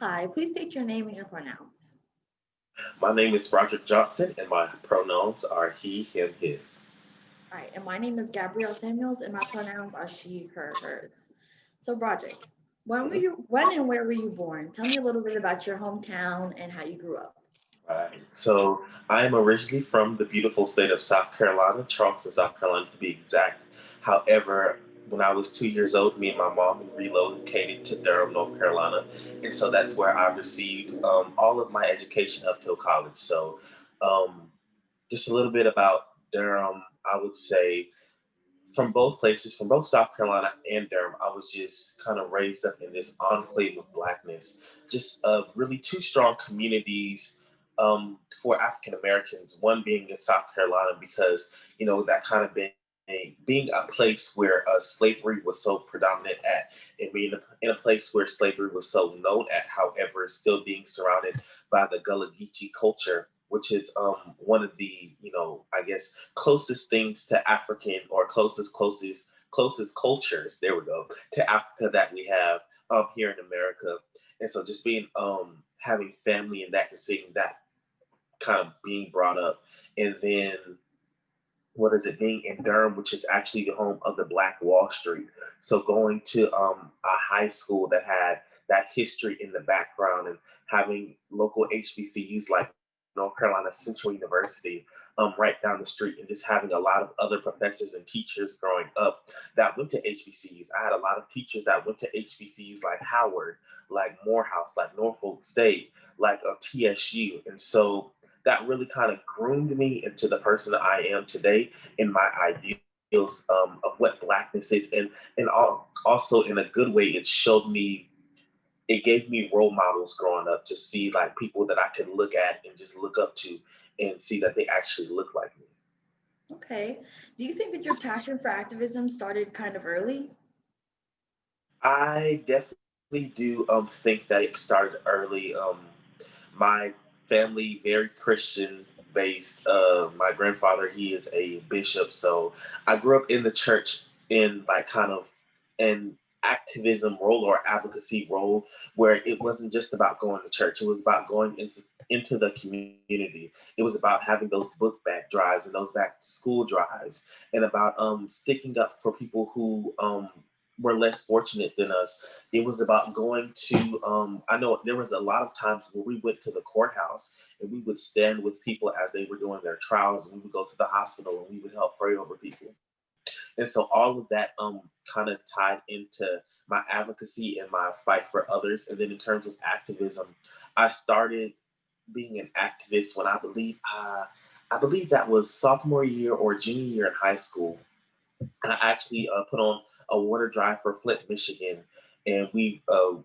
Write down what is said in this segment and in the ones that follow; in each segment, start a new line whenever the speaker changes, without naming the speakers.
Hi, please state your name and your pronouns.
My name is Roger Johnson, and my pronouns are he, him, his.
All right, and my name is Gabrielle Samuels, and my pronouns are she, her, hers. So Roger, when were you, when and where were you born? Tell me a little bit about your hometown and how you grew up.
All right, So I am originally from the beautiful state of South Carolina, Charleston, South Carolina to be exact. However, when I was two years old, me and my mom relocated to Durham, North Carolina. And so that's where I received um, all of my education up till college. So um, just a little bit about Durham, I would say from both places, from both South Carolina and Durham, I was just kind of raised up in this enclave of blackness, just uh, really two strong communities um, for African Americans. One being in South Carolina because you know that kind of been a, being a place where uh, slavery was so predominant at, and being in a place where slavery was so known at, however, still being surrounded by the Gullah Geechee culture which is um, one of the, you know, I guess closest things to African or closest, closest, closest cultures, there we go, to Africa that we have um, here in America. And so just being, um, having family and that and seeing that kind of being brought up. And then what is it being in Durham, which is actually the home of the Black Wall Street. So going to um, a high school that had that history in the background and having local HBCUs like North Carolina Central University um, right down the street and just having a lot of other professors and teachers growing up that went to HBCUs. I had a lot of teachers that went to HBCUs like Howard, like Morehouse, like Norfolk State, like a TSU. And so that really kind of groomed me into the person that I am today in my ideals um, of what blackness is. And, and also in a good way, it showed me it gave me role models growing up to see like people that I could look at and just look up to and see that they actually look like me.
Okay. Do you think that your passion for activism started kind of early?
I definitely do um, think that it started early. Um, my family, very Christian based. Uh, my grandfather, he is a bishop. So I grew up in the church in like kind of, an activism role or advocacy role where it wasn't just about going to church it was about going into into the community it was about having those book bag drives and those back to school drives and about um, sticking up for people who um, were less fortunate than us it was about going to um, i know there was a lot of times where we went to the courthouse and we would stand with people as they were doing their trials and we would go to the hospital and we would help pray over people and so all of that um, kind of tied into my advocacy and my fight for others. And then in terms of activism, I started being an activist when I believe uh, I believe that was sophomore year or junior year in high school. And I actually uh, put on a water drive for Flint, Michigan, and we uh,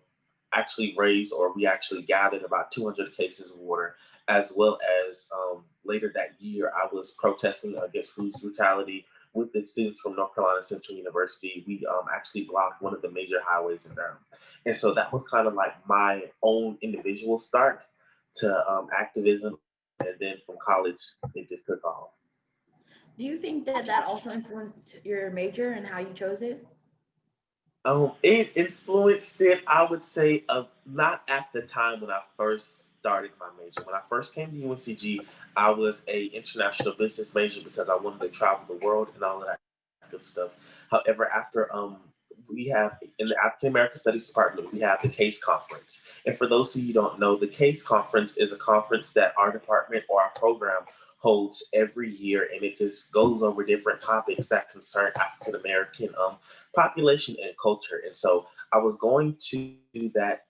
actually raised or we actually gathered about 200 cases of water, as well as um, later that year I was protesting against police brutality with the students from North Carolina Central University, we um, actually blocked one of the major highways in Durham. And so that was kind of like my own individual start to um, activism. And then from college, it just took off.
Do you think that that also influenced your major and how you chose it?
Um, it influenced it, I would say, uh, not at the time when I first started my major. When I first came to UNCG, I was a international business major because I wanted to travel the world and all of that good stuff. However, after um, we have in the African American Studies Department, we have the CASE conference. And for those of you don't know, the CASE conference is a conference that our department or our program holds every year, and it just goes over different topics that concern African American um, population and culture. And so I was going to that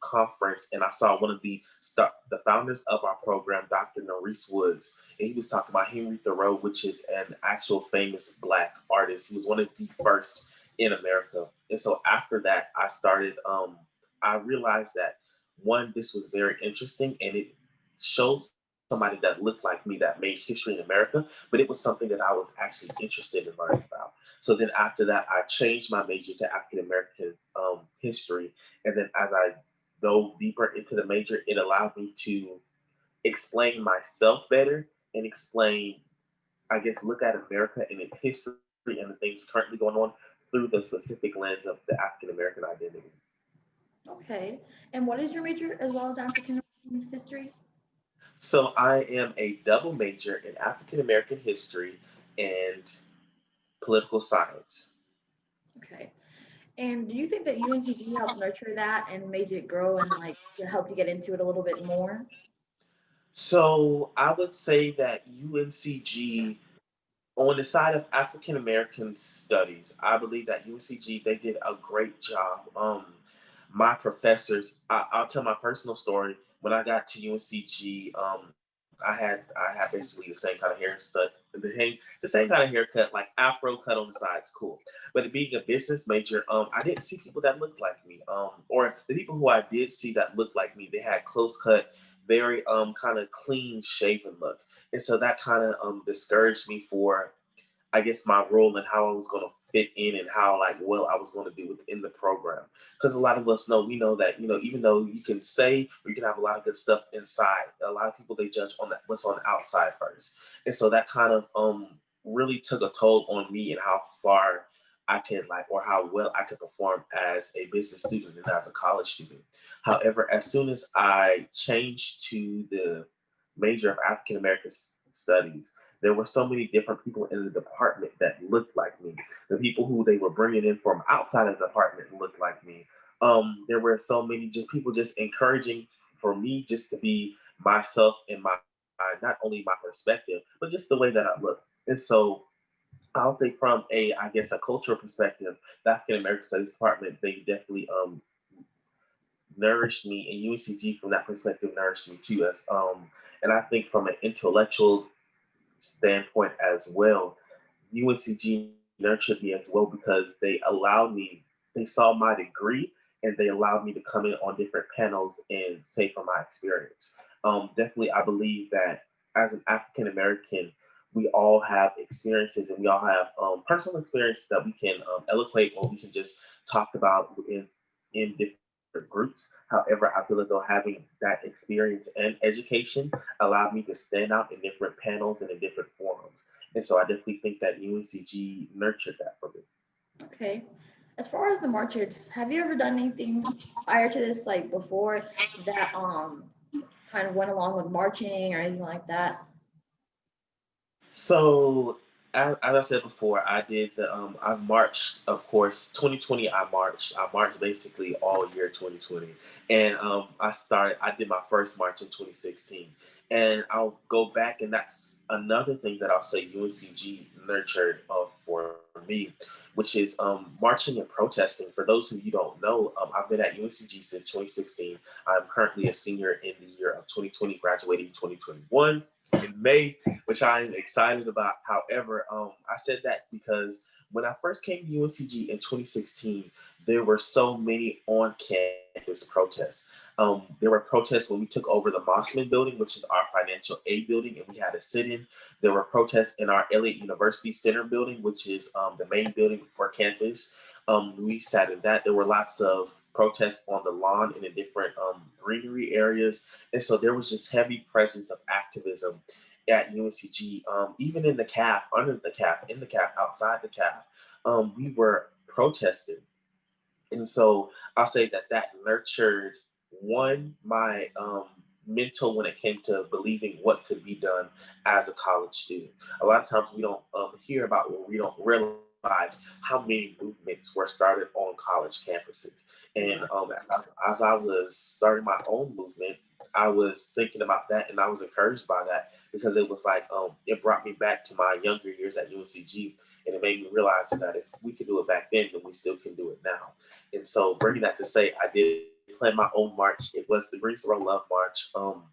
conference and I saw one of the the founders of our program, Dr. Maurice Woods, and he was talking about Henry Thoreau, which is an actual famous black artist. He was one of the first in America. And so after that, I started, um, I realized that one, this was very interesting and it showed somebody that looked like me that made history in America, but it was something that I was actually interested in learning about. So then after that, I changed my major to African American um, history. And then as I go deeper into the major, it allowed me to explain myself better and explain, I guess, look at America and its history and the things currently going on through the specific lens of the African American identity.
Okay. And what is your major as well as African American history?
So I am a double major in African American history and political science.
Okay. And do you think that UNCG helped nurture that and made it grow and like helped you get into it a little bit more?
So I would say that UNCG, on the side of African American studies, I believe that UNCG they did a great job. Um, my professors, I, I'll tell my personal story. When I got to UNCG, um, I had I had basically the same kind of haircut, the same the same kind of haircut, like afro cut on the sides, cool. But being a business major, um, I didn't see people that looked like me, um, or the people who I did see that looked like me, they had close cut, very um kind of clean shaven look, and so that kind of um discouraged me for, I guess, my role and how I was going to fit in and how like well I was going to do within the program. Because a lot of us know, we know that you know even though you can say or you can have a lot of good stuff inside, a lot of people they judge on that what's on the outside first, and so that kind of um really took a toll on me and how far I could like or how well I could perform as a business student and as a college student. However, as soon as I changed to the major of African American Studies, there were so many different people in the department that looked like me. The people who they were bringing in from outside of the department looked like me. Um, there were so many just people just encouraging for me just to be myself and my, not only my perspective, but just the way that I look. And so I'll say from a, I guess, a cultural perspective, the African American Studies Department, they definitely um, nourished me, and UNCG from that perspective nourished me too. As um, and I think from an intellectual standpoint as well, UNCG nurtured me as well because they allowed me, they saw my degree and they allowed me to come in on different panels and say from my experience. Um, definitely, I believe that as an African American, we all have experiences and we all have um, personal experiences that we can um, eloquate or we can just talk about in, in different groups. However, I feel as though having that experience and education allowed me to stand out in different panels and in different forums. And so I definitely think that UNCG nurtured that for me.
Okay. As far as the marches, have you ever done anything prior to this, like before that um kind of went along with marching or anything like that?
So as, as I said before, I did the um I marched, of course, 2020 I marched. I marched basically all year 2020. And um I started I did my first march in 2016. And I'll go back and that's another thing that I'll say UNCG nurtured uh, for me, which is um, marching and protesting. For those who you don't know, um, I've been at UNCG since 2016. I'm currently a senior in the year of 2020, graduating 2021 in May, which I'm excited about. However, um, I said that because when I first came to UNCG in 2016, there were so many on-campus protests. Um, there were protests when we took over the Mossman building, which is our financial aid building, and we had a sit-in. There were protests in our Elliott University Center building, which is um, the main building for campus. Um, we sat in that. There were lots of protests on the lawn in the different um, greenery areas. And so there was just heavy presence of activism at UNCG, um, even in the CAF, under the CAF, in the CAF, outside the CAF, um, we were protesting. And so I'll say that that nurtured one, my um, mental when it came to believing what could be done as a college student. A lot of times we don't um, hear about what we don't realize how many movements were started on college campuses. And um, as I was starting my own movement, I was thinking about that and I was encouraged by that because it was like, um, it brought me back to my younger years at UNCG and it made me realize that if we could do it back then, then we still can do it now. And so bringing that to say, I did plan my own march. It was the Greensboro Love March. Um,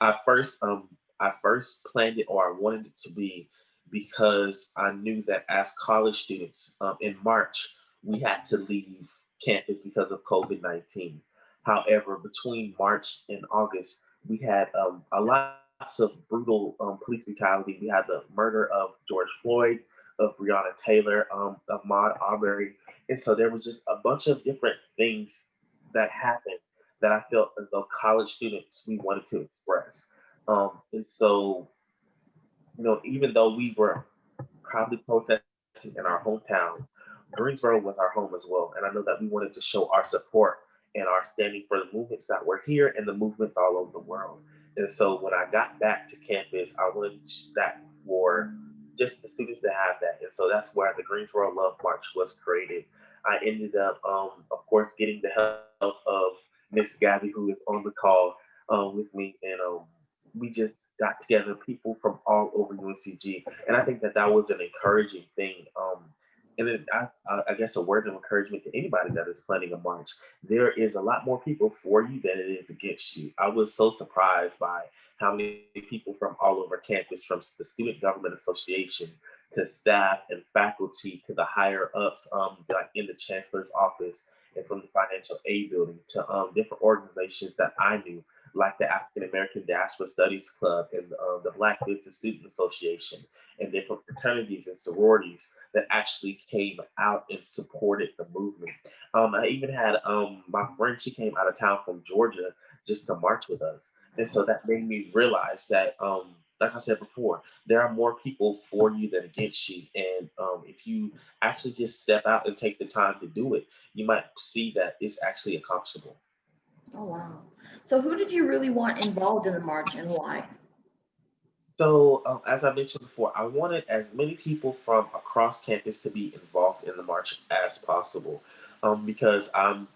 I first, um, I first planned it or I wanted it to be because I knew that as college students um, in March, we had to leave campus because of COVID 19. However, between March and August, we had um, a lot of brutal um, police brutality. We had the murder of George Floyd, of Breonna Taylor, um, of Ahmaud Arbery. And so there was just a bunch of different things that happened that I felt as though college students we wanted to express. Um, and so, you know, even though we were probably protesting in our hometown, Greensboro was our home as well. And I know that we wanted to show our support and our standing for the movements that were here and the movements all over the world. And so when I got back to campus, I wanted that for just the students to have that. And so that's where the Greensboro Love March was created. I ended up, um, of course, getting the help of Miss Gabby, who is on the call um, with me, and um, we just got together people from all over UNCG, and I think that that was an encouraging thing. Um, and it, I, I guess a word of encouragement to anybody that is planning a march. There is a lot more people for you than it is against you. I was so surprised by how many people from all over campus, from the Student Government Association to staff and faculty to the higher ups, um, like in the chancellor's office and from the financial aid building to um, different organizations that I knew like the African American Diaspora Studies Club and uh, the Black Business Student Association and different fraternities and sororities that actually came out and supported the movement. Um, I even had um, my friend, she came out of town from Georgia just to march with us. And so that made me realize that, um, like I said before, there are more people for you than against you. And um, if you actually just step out and take the time to do it, you might see that it's actually accomplishable.
Oh, wow. So who did you really want involved in the march and why?
So, um, as I mentioned before, I wanted as many people from across campus to be involved in the march as possible um, because I'm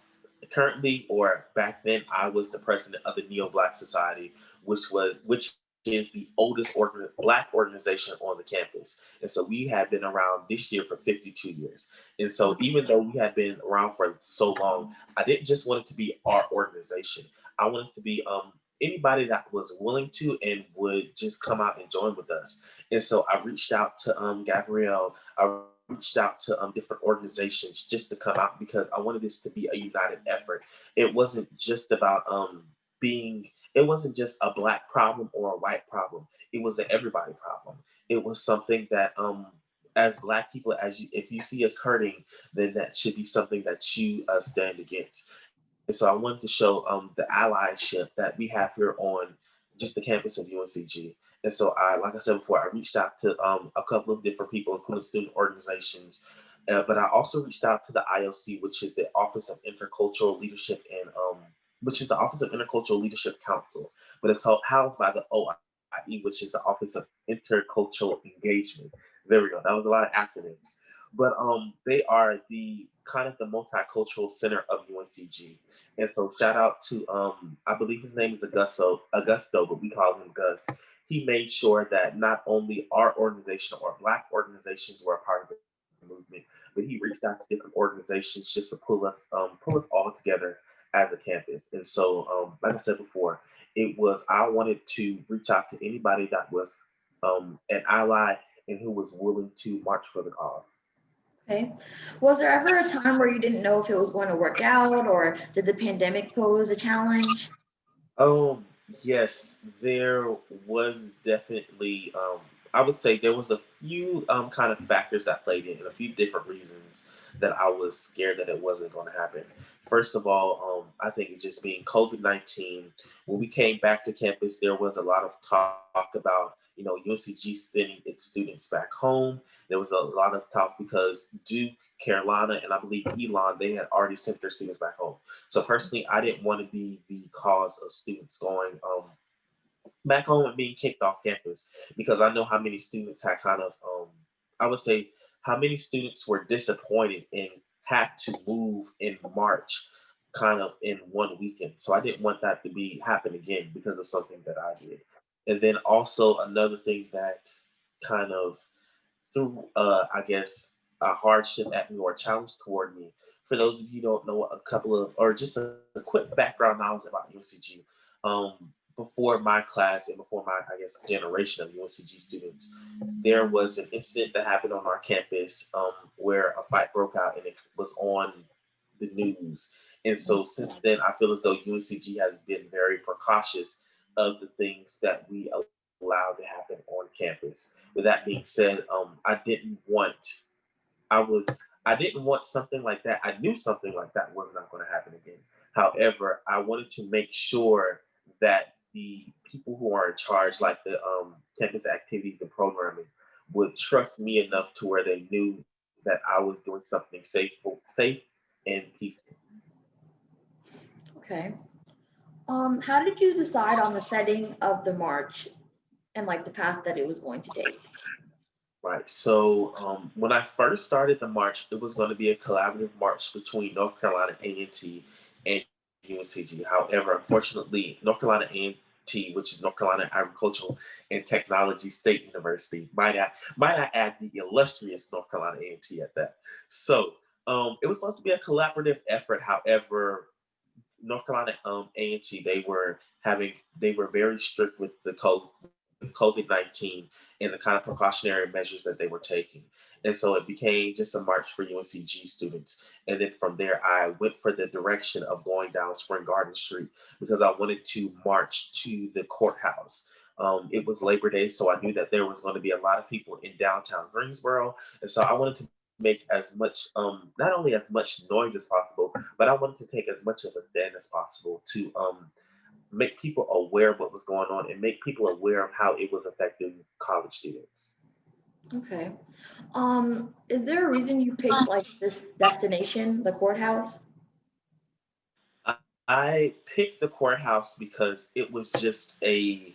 currently, or back then, I was the president of the Neo Black Society, which was which is the oldest organ, black organization on the campus. And so we have been around this year for 52 years. And so even though we have been around for so long, I didn't just want it to be our organization. I wanted to be um, anybody that was willing to and would just come out and join with us. And so I reached out to um, Gabrielle. I reached out to um, different organizations just to come out because I wanted this to be a united effort. It wasn't just about um, being it wasn't just a black problem or a white problem. It was an everybody problem. It was something that um as black people, as you if you see us hurting, then that should be something that you uh, stand against. And so I wanted to show um the allyship that we have here on just the campus of UNCG. And so I, like I said before, I reached out to um, a couple of different people, including student organizations, uh, but I also reached out to the IOC, which is the Office of Intercultural Leadership and um, which is the Office of Intercultural Leadership Council, but it's housed by the OIE, which is the Office of Intercultural Engagement. There we go. That was a lot of acronyms. But um, they are the kind of the multicultural center of UNCG. And so shout out to, um, I believe his name is Augusto, Augusto, but we call him Gus. He made sure that not only our organization or Black organizations were a part of the movement, but he reached out to different organizations just to pull us, um, pull us all together as a campus. And so, um, like I said before, it was I wanted to reach out to anybody that was um, an ally and who was willing to march for the cause.
Okay. Was there ever a time where you didn't know if it was going to work out or did the pandemic pose a challenge?
Um, yes, there was definitely, um, I would say there was a few um, kind of factors that played in and a few different reasons that I was scared that it wasn't going to happen. First of all, um, I think it just being COVID 19. When we came back to campus, there was a lot of talk about, you know, UNCG sending its students back home. There was a lot of talk because Duke, Carolina, and I believe Elon, they had already sent their students back home. So personally, I didn't want to be the cause of students going um, back home and being kicked off campus because I know how many students had kind of, um, I would say, how many students were disappointed and had to move in March kind of in one weekend. So I didn't want that to be happen again because of something that I did. And then also another thing that kind of threw, uh, I guess, a hardship at me or a challenge toward me. For those of you don't know, a couple of, or just a, a quick background knowledge about UNCG. Um, before my class and before my, I guess, generation of UNCG students, there was an incident that happened on our campus um, where a fight broke out and it was on the news. And so since then, I feel as though UNCG has been very precautious of the things that we allow to happen on campus. With that being said, um, I didn't want, I was, I didn't want something like that. I knew something like that was not going to happen again. However, I wanted to make sure that the people who are in charge, like the um, campus activities and programming, would trust me enough to where they knew that I was doing something safe, safe and peaceful.
Okay. Um, how did you decide on the setting of the march and like the path that it was going to take?
Right. So um, when I first started the march, it was going to be a collaborative march between North Carolina A&T and UNCG. However, unfortunately, North Carolina A&T, which is North Carolina Agricultural and Technology State University, might I might I add the illustrious North Carolina A&T at that. So um, it was supposed to be a collaborative effort. However, North Carolina um, A&T, they were having, they were very strict with the COVID 19 and the kind of precautionary measures that they were taking. And so it became just a march for UNCG students. And then from there, I went for the direction of going down Spring Garden Street because I wanted to march to the courthouse. Um, it was Labor Day, so I knew that there was going to be a lot of people in downtown Greensboro. And so I wanted to make as much, um, not only as much noise as possible, but I wanted to take as much of a stand as possible to um, make people aware of what was going on and make people aware of how it was affecting college students.
Okay. Um, is there a reason you picked like this destination, the courthouse?
I picked the courthouse because it was just a,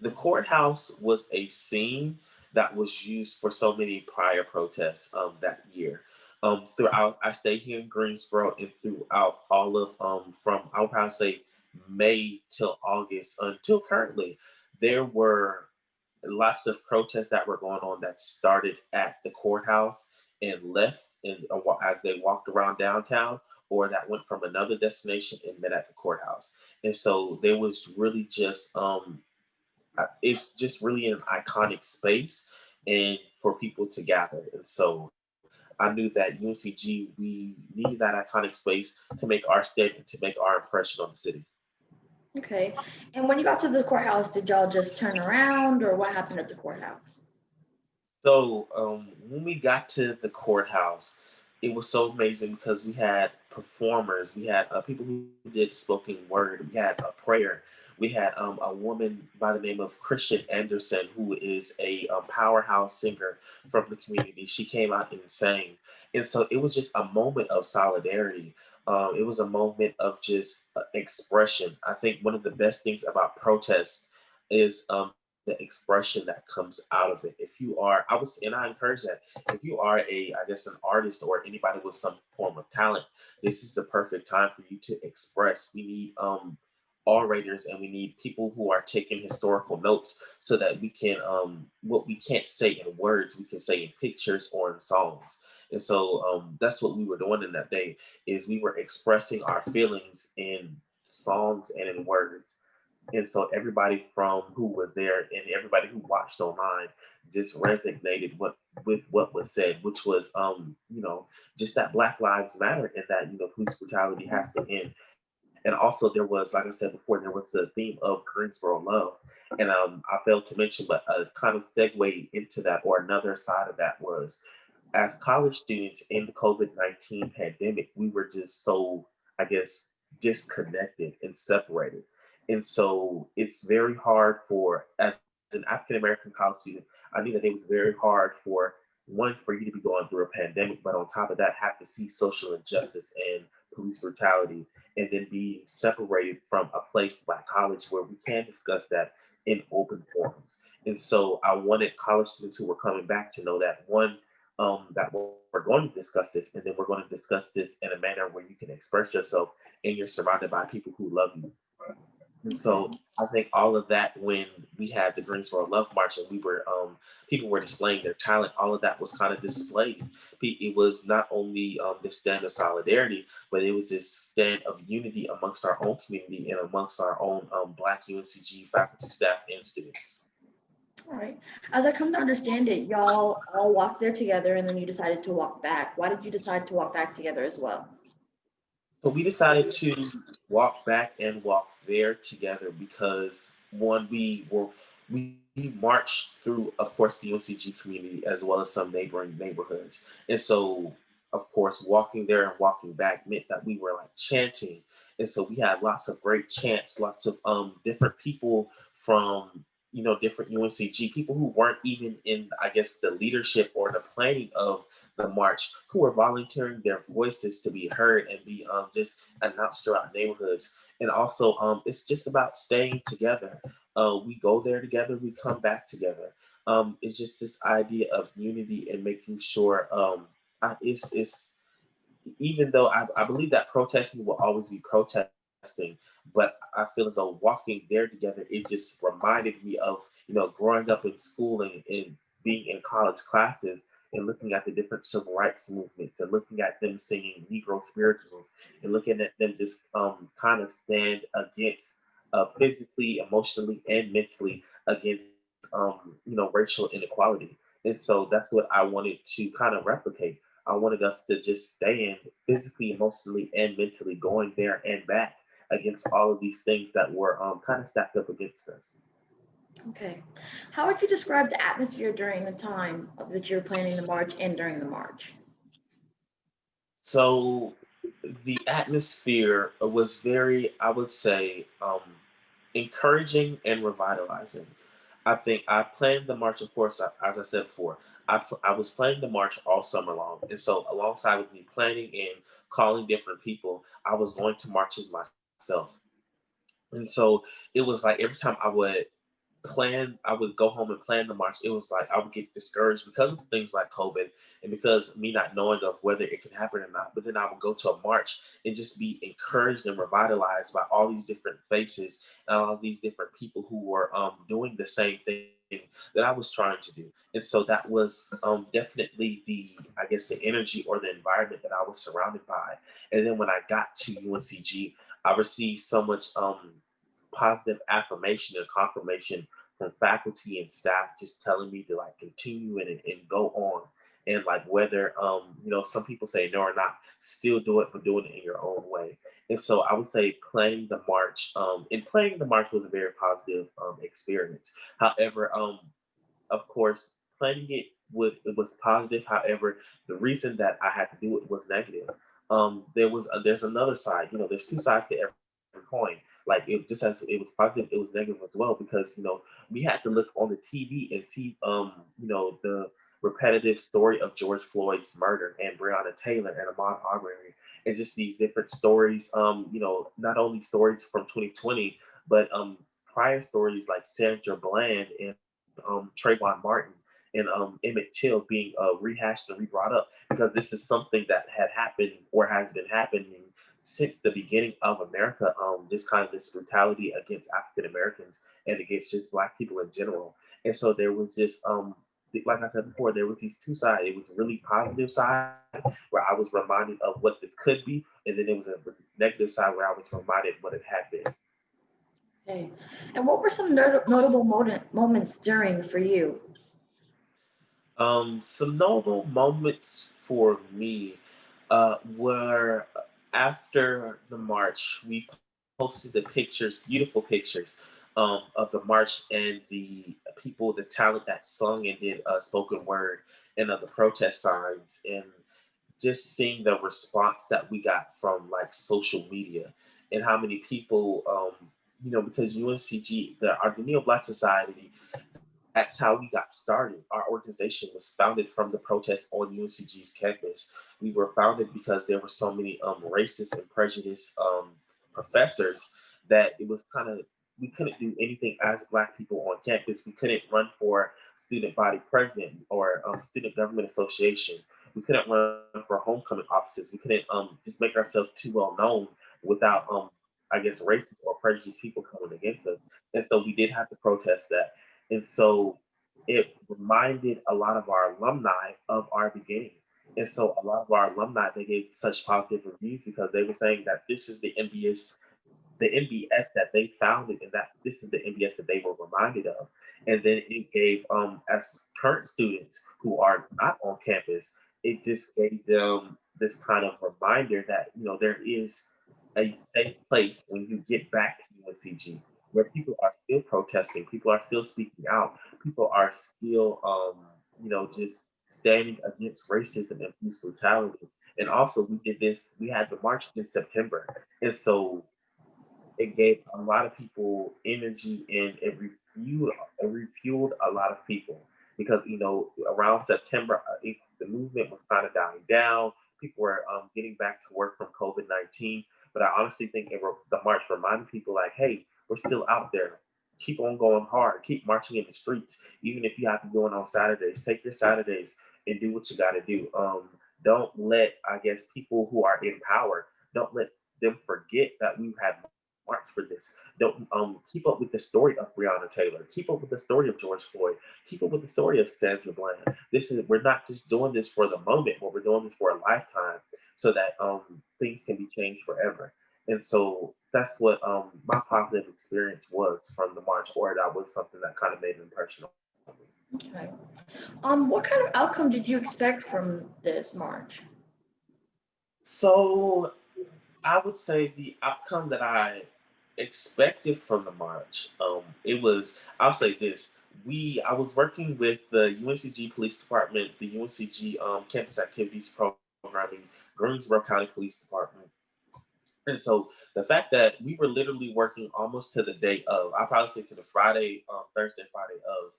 the courthouse was a scene that was used for so many prior protests um, that year. Um, throughout, I stayed here in Greensboro and throughout all of, um, from I would probably say May till August until currently, there were lots of protests that were going on that started at the courthouse and left and uh, as they walked around downtown or that went from another destination and met at the courthouse. And so there was really just um, it's just really an iconic space and for people to gather. And so I knew that UNCG, we needed that iconic space to make our statement, to make our impression on the city.
Okay. And when you got to the courthouse, did y'all just turn around or what happened at the courthouse?
So um, when we got to the courthouse, it was so amazing because we had performers, we had uh, people who did spoken word, we had a prayer, we had um, a woman by the name of Christian Anderson, who is a, um, powerhouse singer from the community. She came out and sang, and so it was just a moment of solidarity. Um, it was a moment of just uh, expression. I think one of the best things about protests is um, the expression that comes out of it. If you are, I was, and I encourage that, if you are a, I guess, an artist or anybody with some form of talent, this is the perfect time for you to express. We need um, orators and we need people who are taking historical notes so that we can, um, what we can't say in words, we can say in pictures or in songs. And so um, that's what we were doing in that day is we were expressing our feelings in songs and in words. And so everybody from who was there and everybody who watched online just resonated what with what was said, which was um, you know, just that Black Lives Matter and that, you know, police brutality has to end. And also there was, like I said before, there was the theme of Greensboro love. And um, I failed to mention, but a kind of segue into that or another side of that was as college students in the COVID-19 pandemic, we were just so, I guess, disconnected and separated. And so it's very hard for, as an African American college student, I knew that it was very hard for one, for you to be going through a pandemic, but on top of that, have to see social injustice and police brutality, and then be separated from a place like college where we can discuss that in open forums. And so I wanted college students who were coming back to know that one, um, that we're going to discuss this, and then we're going to discuss this in a manner where you can express yourself and you're surrounded by people who love you. And so I think all of that when we had the Greensboro Love March and we were um, people were displaying their talent, all of that was kind of displayed. It was not only um, this stand of solidarity, but it was this stand of unity amongst our own community and amongst our own um, Black UNCG faculty, staff, and students.
All right. As I come to understand it, y'all all walked there together and then you decided to walk back. Why did you decide to walk back together as well?
So we decided to walk back and walk there together because one, we were we marched through, of course, the UNCG community as well as some neighboring neighborhoods. And so, of course, walking there and walking back meant that we were like chanting. And so we had lots of great chants, lots of um, different people from you know, different UNCG people who weren't even in, I guess, the leadership or the planning of the march, who were volunteering their voices to be heard and be um, just announced throughout neighborhoods. And also, um, it's just about staying together. Uh, we go there together, we come back together. Um, it's just this idea of unity and making sure um, I, it's, it's, even though I, I believe that protesting will always be protesting, but I feel as though walking there together, it just reminded me of, you know, growing up in school and, and being in college classes and looking at the different civil rights movements and looking at them singing Negro spirituals and looking at them just um, kind of stand against uh, physically, emotionally, and mentally against, um, you know, racial inequality. And so that's what I wanted to kind of replicate. I wanted us to just stand physically, emotionally, and mentally going there and back against all of these things that were um, kind of stacked up against us.
Okay. How would you describe the atmosphere during the time of- that you're planning the march and during the march?
So the atmosphere was very, I would say, um, encouraging and revitalizing. I think I planned the march, of course, as I said before, I, I was planning the march all summer long. And so, alongside with me planning and calling different people, I was going to marches myself. And so, it was like every time I would plan, I would go home and plan the march. It was like I would get discouraged because of things like COVID and because me not knowing of whether it could happen or not. But then I would go to a march and just be encouraged and revitalized by all these different faces and all these different people who were um, doing the same thing that I was trying to do. And so that was um, definitely the, I guess, the energy or the environment that I was surrounded by. And then when I got to UNCG, I received so much um, positive affirmation and confirmation from faculty and staff just telling me to like continue and, and go on. And like whether um you know some people say no or not still do it but doing it in your own way. And so i would say playing the march um and playing the march was a very positive um experience. However um of course planning it would it was positive. However the reason that i had to do it was negative um there was a, there's another side you know there's two sides to every coin. Like it just as it was positive, it was negative as well because you know we had to look on the TV and see um you know the repetitive story of George Floyd's murder and Breonna Taylor and Ahmaud Arbery and just these different stories um you know not only stories from 2020 but um prior stories like Sandra Bland and um Trayvon Martin and um, Emmett Till being uh, rehashed and re-brought up because this is something that had happened or has been happening since the beginning of America, um, this kind of this brutality against African Americans and against just Black people in general. And so there was just, um, like I said before, there was these two sides. It was a really positive side where I was reminded of what this could be, and then there was a negative side where I was reminded what it had been.
Okay. And what were some not- notable moment, moments during for you?
Um, some notable moments for me uh, were after the march, we posted the pictures, beautiful pictures um, of the march and the people, the talent that sung and did uh, spoken word and of the protest signs and just seeing the response that we got from like social media and how many people, um, you know, because UNCG, the, our Black Society, that's how we got started. Our organization was founded from the protest on UNCG's campus. We were founded because there were so many um, racist and prejudiced um, professors that it was kind of, we couldn't do anything as Black people on campus. We couldn't run for student body president or um, student government association. We couldn't run for homecoming offices. We couldn't um, just make ourselves too well known without, um, I guess, racist or prejudiced people coming against us. And so we did have to protest that. And so it reminded a lot of our alumni of our beginning. And so a lot of our alumni, they gave such positive reviews because they were saying that this is the NBS, the NBS that they founded and that this is the NBS that they were reminded of. And then it gave, um, as current students who are not on campus, it just gave them this kind of reminder that, you know, there is a safe place when you get back to UNCG where people are still protesting, people are still speaking out, people are still, um, you know, just standing against racism and police brutality. And also, we did this, we had the march in September. And so it gave a lot of people energy and it refueled, refueled a lot of people because you know around September uh, it, the movement was kind of dying down. People were um, getting back to work from COVID nineteen, but I honestly think it, the march reminded people like, hey, we're still out there. Keep on going hard. Keep marching in the streets, even if you have to go in on Saturdays. Take your Saturdays and do what you got to do. Um, don't let, I guess, people who are in power, don't let them forget that we've had marched for this. Don't um, keep up with the story of Breonna Taylor. Keep up with the story of George Floyd. Keep up with the story of Sandra Bland. This is we're not just doing this for the moment, but we're doing this for a lifetime, so that um, things can be changed forever. And so that's what um, my positive experience was from the march, or that was something that kind of made an impression on me.
Okay. Um, what kind of outcome did you expect from this march?
So I would say the outcome that I expected from the march, um, it was, I'll say this, we, I was working with the UNCG Police Department, the UNCG um, Campus Activities Programming, Greensboro County Police Department. And so the fact that we were literally working almost to the day of, I probably say to the Friday, um, Thursday, Friday of,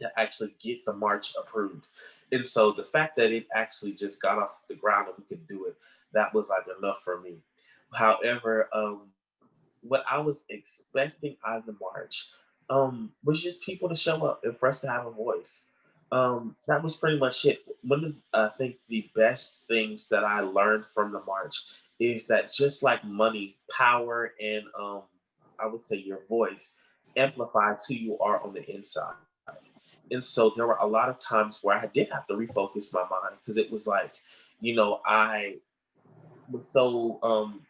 to actually get the march approved. And so the fact that it actually just got off the ground and we could do it, that was like enough for me. However, um, what I was expecting out of the march um, was just people to show up and for us to have a voice. Um, that was pretty much it. One of I think the best things that I learned from the march is that just like money, power, and um, I would say your voice amplifies who you are on the inside. And so there were a lot of times where I did have to refocus my mind because it was like, you know, I was so um,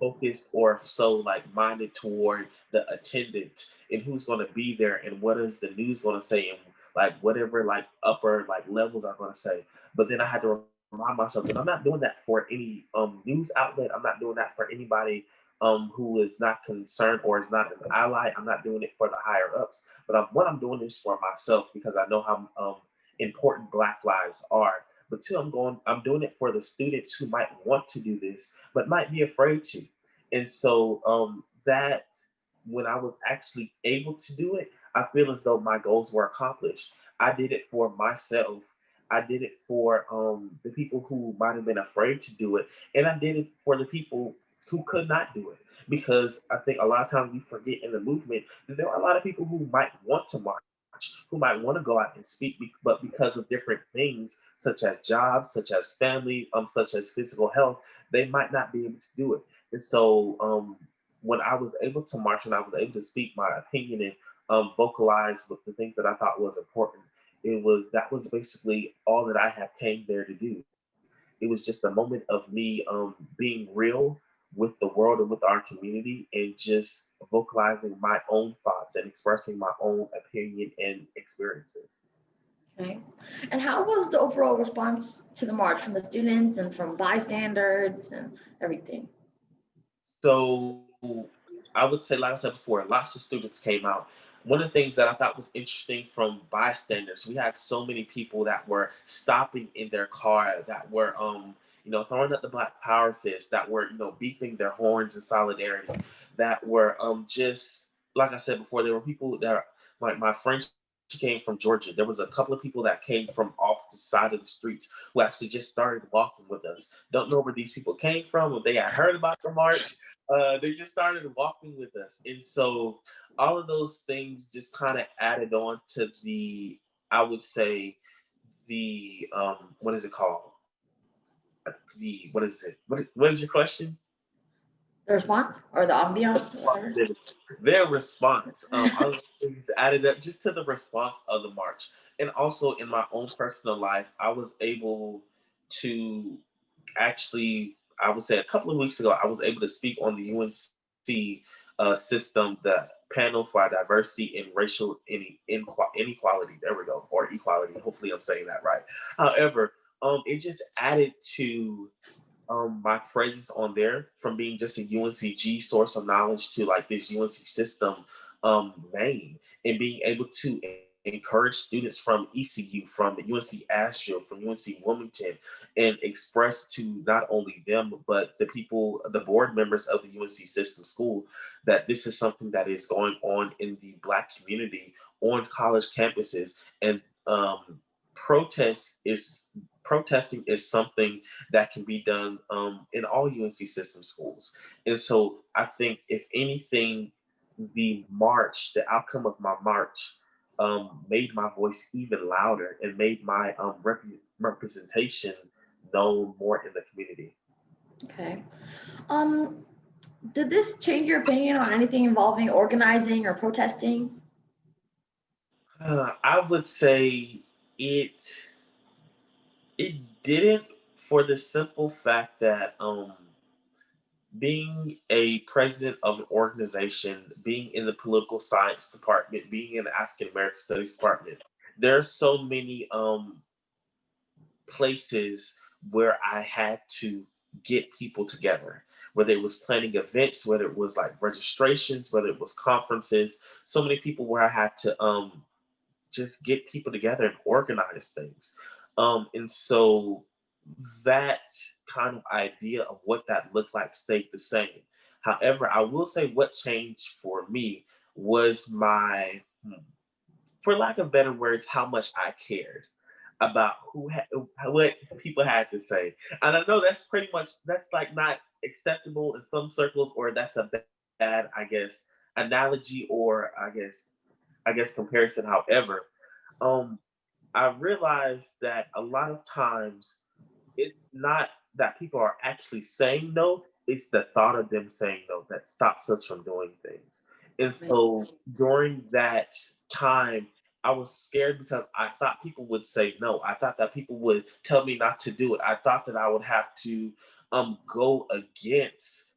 focused or so like minded toward the attendance and who's going to be there and what is the news going to say and like whatever like upper like levels are going to say. But then I had to myself I'm not doing that for any um, news outlet. I'm not doing that for anybody um, who is not concerned or is not an ally. I'm not doing it for the higher ups, but I'm, what I'm doing is for myself because I know how um, important Black lives are. But two, I'm going, I'm doing it for the students who might want to do this, but might be afraid to. And so um, that when I was actually able to do it, I feel as though my goals were accomplished. I did it for myself. I did it for um, the people who might have been afraid to do it. And I did it for the people who could not do it. Because I think a lot of times we forget in the movement that there are a lot of people who might want to march, who might want to go out and speak, but because of different things, such as jobs, such as family, um, such as physical health, they might not be able to do it. And so um, when I was able to march and I was able to speak my opinion and um, vocalize with the things that I thought was important, it was that was basically all that I had came there to do. It was just a moment of me um, being real with the world and with our community and just vocalizing my own thoughts and expressing my own opinion and experiences.
Okay. And how was the overall response to the march from the students and from bystanders and everything?
So I would say, like I said before, lots of students came out. One of the things that I thought was interesting from bystanders, we had so many people that were stopping in their car, that were um, you know, throwing up the Black Power fist, that were, you know, beeping their horns in solidarity, that were um just like I said before, there were people that like my friends came from Georgia. There was a couple of people that came from off side of the streets who actually just started walking with us. Don't know where these people came from. When they had heard about the march, uh, they just started walking with us. And so all of those things just kind of added on to the, I would say, the um, what is it called? The what is it? What is, what is your question?
The response or the ambiance?
Their, response. Um, added up just to the response of the march. And also in my own personal life, I was able to actually, I would say a couple of weeks ago, I was able to speak on the UNC uh, system, the panel for diversity and racial inequality. There we go, or equality. Hopefully, I'm saying that right. However, um, it just added to um, my presence on there from being just a UNCG source of knowledge to like this UNC system um, name and being able to encourage students from ECU, from the UNC Asheville, from UNC Wilmington, and express to not only them, but the people, the board members of the UNC system school, that this is something that is going on in the Black community on college campuses. And um, protest is protesting is something that can be done um, in all UNC system schools. And so I think if anything, the march, the outcome of my march um, made my voice even louder and made my um, rep representation known more in the community.
Okay. Um, did this change your opinion on anything involving organizing or protesting?
Uh, I would say it it didn't for the simple fact that um being a president of an organization, being in the political science department, being in the African American Studies department, there are so many um, places where I had to get people together, whether it was planning events, whether it was like registrations, whether it was conferences, so many people where I had to um, just get people together and organize things. Um, and so that kind of idea of what that looked like stayed the same. However, I will say what changed for me was my, hmm, for lack of better words, how much I cared about who what people had to say. And I know that's pretty much that's like not acceptable in some circles, or that's a bad, I guess, analogy or I guess I guess comparison. However, um, I realized that a lot of times it's not that people are actually saying no, it's the thought of them saying no that stops us from doing things. And so during that time, I was scared because I thought people would say no. I thought that people would tell me not to do it. I thought that I would have to um, go against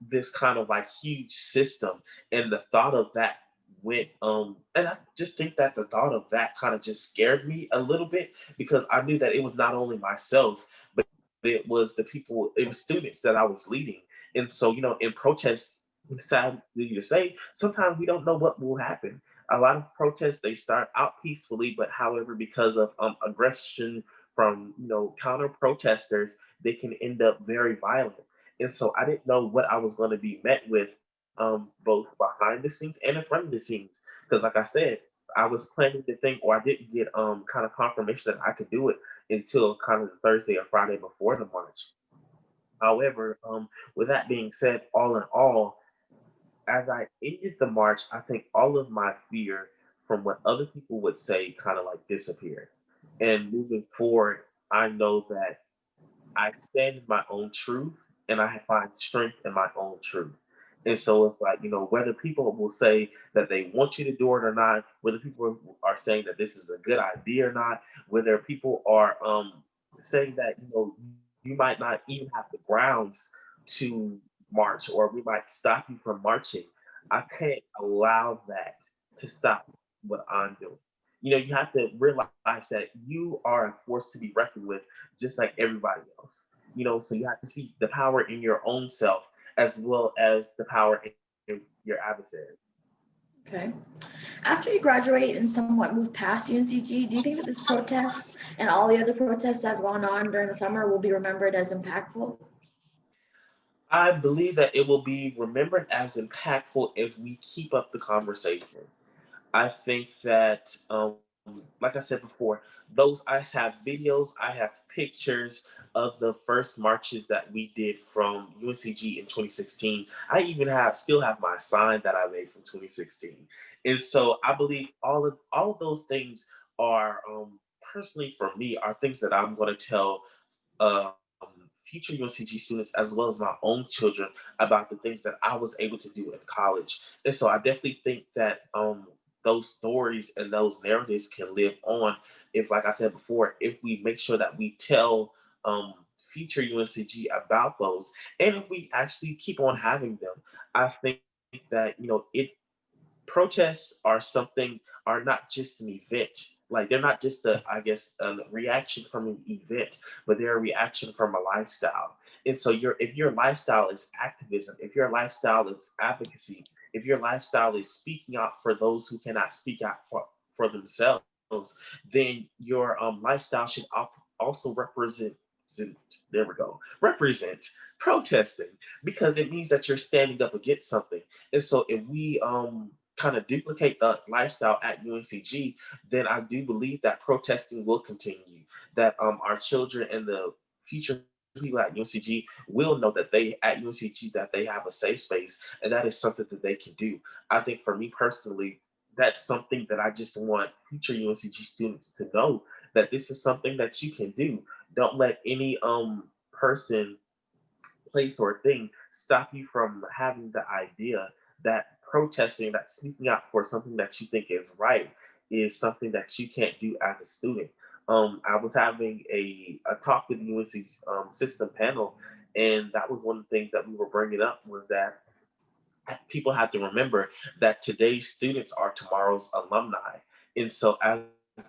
this kind of like huge system. And the thought of that went um and I just think that the thought of that kind of just scared me a little bit because I knew that it was not only myself, but it was the people, it was students that I was leading. And so, you know, in protests, sad to say, sometimes we don't know what will happen. A lot of protests, they start out peacefully, but however, because of um, aggression from, you know, counter protesters, they can end up very violent. And so I didn't know what I was going to be met with um, both behind the scenes and in front of the scenes. Because like I said, I was planning to think, or I didn't get um, kind of confirmation that I could do it until kind of the Thursday or Friday before the march. However, um, with that being said, all in all, as I ended the march, I think all of my fear from what other people would say kind of like disappeared. And moving forward, I know that I stand in my own truth and I find strength in my own truth. And so it's like, you know, whether people will say that they want you to do it or not, whether people are saying that this is a good idea or not, whether people are um, saying that, you know, you might not even have the grounds to march or we might stop you from marching. I can't allow that to stop what I'm doing. You know, you have to realize that you are a force to be reckoned with, just like everybody else. You know, so you have to see the power in your own self as well as the power in your adversary.
Okay. After you graduate and somewhat move past UNCG, do you think that this protest and all the other protests that have gone on during the summer will be remembered as impactful?
I believe that it will be remembered as impactful if we keep up the conversation. I think that, um, like I said before, those I have videos, I have pictures of the first marches that we did from UNCG in 2016. I even have still have my sign that I made from 2016. And so I believe all of all of those things are um, personally for me are things that I'm going to tell uh, future UNCG students as well as my own children about the things that I was able to do in college. And so I definitely think that um, those stories and those narratives can live on. If, like I said before, if we make sure that we tell um, future UNCG about those, and if we actually keep on having them, I think that you know it protests are something are not just an event. Like they're not just a i guess a reaction from an event but they're a reaction from a lifestyle. And so your if your lifestyle is activism if your lifestyle is advocacy if your lifestyle is speaking out for those who cannot speak out for, for themselves then your um, lifestyle should also represent. There we go. Represent protesting because it means that you're standing up against something. And so if we um kind of duplicate the lifestyle at UNCG, then I do believe that protesting will continue. That um our children and the future people at UNCG will know that they at UNCG that they have a safe space and that is something that they can do. I think for me personally, that's something that I just want future UNCG students to know that this is something that you can do. Don't let any um person, place, or thing stop you from having the idea that protesting, that speaking out for something that you think is right, is something that you can't do as a student. Um, I was having a, a talk with the UNC um, system panel, and that was one of the things that we were bringing up was that people have to remember that today's students are tomorrow's alumni. And so as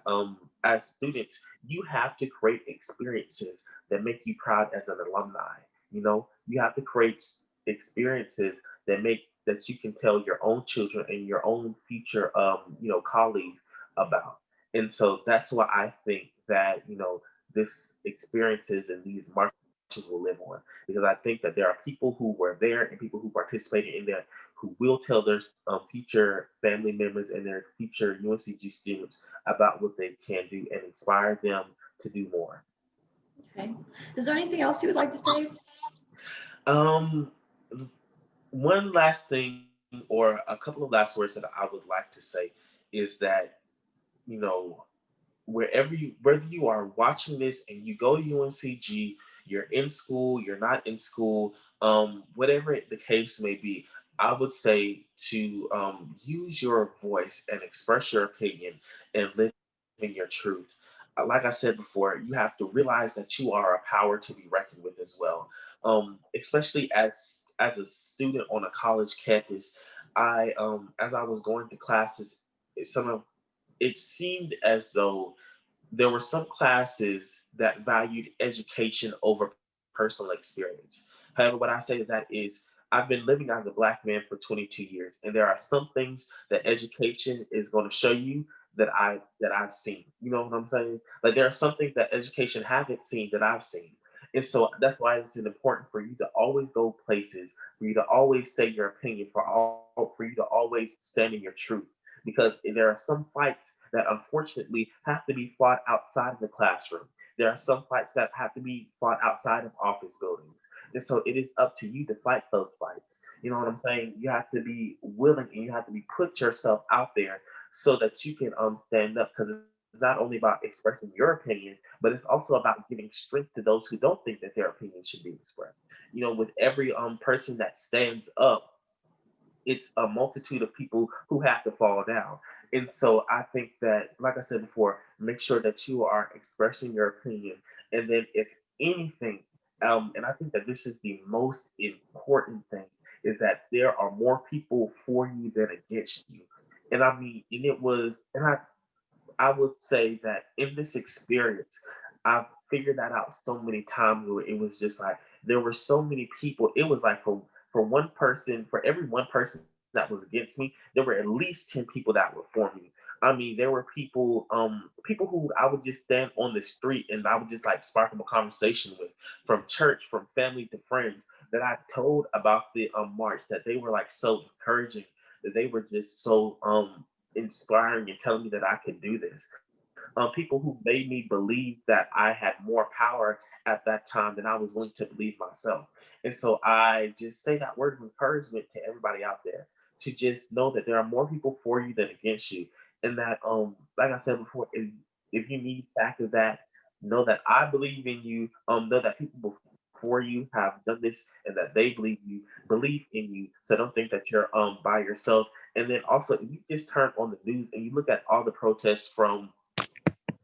um, as students, you have to create experiences that make you proud as an alumni. You know, you have to create experiences that make that you can tell your own children and your own future um, you know, colleagues about. And so that's why I think that, you know, this experiences and these marches will live on because I think that there are people who were there and people who participated in that who will tell their um, future family members and their future UNCG students about what they can do and inspire them to do more.
Okay. Is there anything else you would like to say?
Um, one last thing or a couple of last words that I would like to say is that, you know, wherever you, whether you are watching this and you go to UNCG, you're in school, you're not in school, um, whatever the case may be, I would say to um, use your voice and express your opinion and live in your truth. Uh, like I said before, you have to realize that you are a power to be reckoned with as well. Um, especially as as a student on a college campus, I um, as I was going to classes, some of it seemed as though there were some classes that valued education over personal experience. However, what I say to that is I've been living as a black man for 22 years, and there are some things that education is going to show you that I that I've seen. You know what I'm saying? Like there are some things that education haven't seen that I've seen. And so that's why it's important for you to always go places, for you to always say your opinion, for all for you to always stand in your truth. Because there are some fights that unfortunately have to be fought outside of the classroom. There are some fights that have to be fought outside of office buildings. And so it is up to you to fight those fights. You know what I'm saying? You have to be willing and you have to be put yourself out there so that you can um stand up because it's not only about expressing your opinion, but it's also about giving strength to those who don't think that their opinion should be expressed. You know, with every um person that stands up, it's a multitude of people who have to fall down. And so I think that, like I said before, make sure that you are expressing your opinion. And then if anything, um, and I think that this is the most important thing, is that there are more people for you than against you. And I mean, and it was, and I, I would say that in this experience, I've figured that out so many times where it was just like there were so many people. It was like for for one person, for every one person that was against me, there were at least 10 people that were for me. I mean, there were people, um, people who I would just stand on the street and I would just like spark up a conversation with from church, from family to friends that I told about the um, march that they were like so encouraging, that they were just so um, inspiring and telling me that I could do this. Um, people who made me believe that I had more power at that time than I was willing to believe myself. And so I just say that word of encouragement to everybody out there to just know that there are more people for you than against you. And that, um, like I said before, if, if you need back of that, know that I believe in you. Um, know that people before you have done this and that they believe you, believe in you. So don't think that you're um by yourself. And then also, if you just turn on the news and you look at all the protests from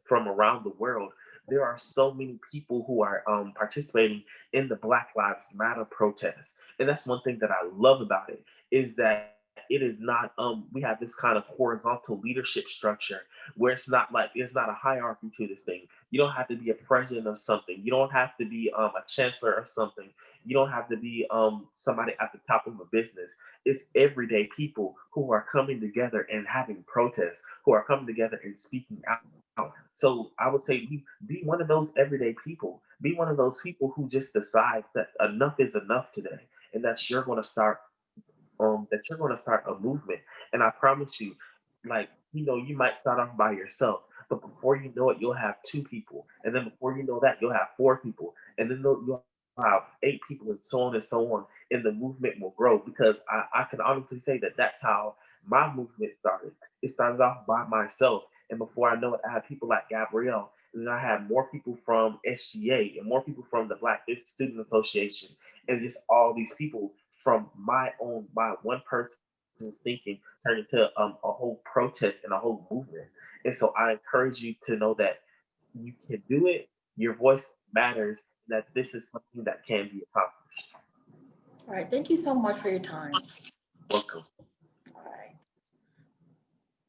from around the world, there are so many people who are um, participating in the Black Lives Matter protests. And that's one thing that I love about it is that it is not um we have this kind of horizontal leadership structure where it's not like it's not a hierarchy to this thing you don't have to be a president of something you don't have to be um, a chancellor of something You don't have to be um somebody at the top of a business. It's everyday people who are coming together and having protests, who are coming together and speaking out. So I would say be, be one of those everyday people. Be one of those people who just decides that enough is enough today, and that you're going to start um that you're going to start a movement. And I promise you, like you know, you might start off by yourself, but before you know it, you'll have two people, and then before you know that, you'll have four people, and then you'll you'll eight people, and so on and so on. And the movement will grow because I, I can honestly say that that's how my movement started. It started off by myself, and before I know it, I had people like Gabrielle, and then I had more people from SGA, and more people from the Black Student Association, and just all these people from my own, my one person's thinking turned into um, a whole protest and a whole movement. And so I encourage you to know that you can do it. Your voice matters. That this is something that can be accomplished.
All right, thank you so much for your time.
Welcome.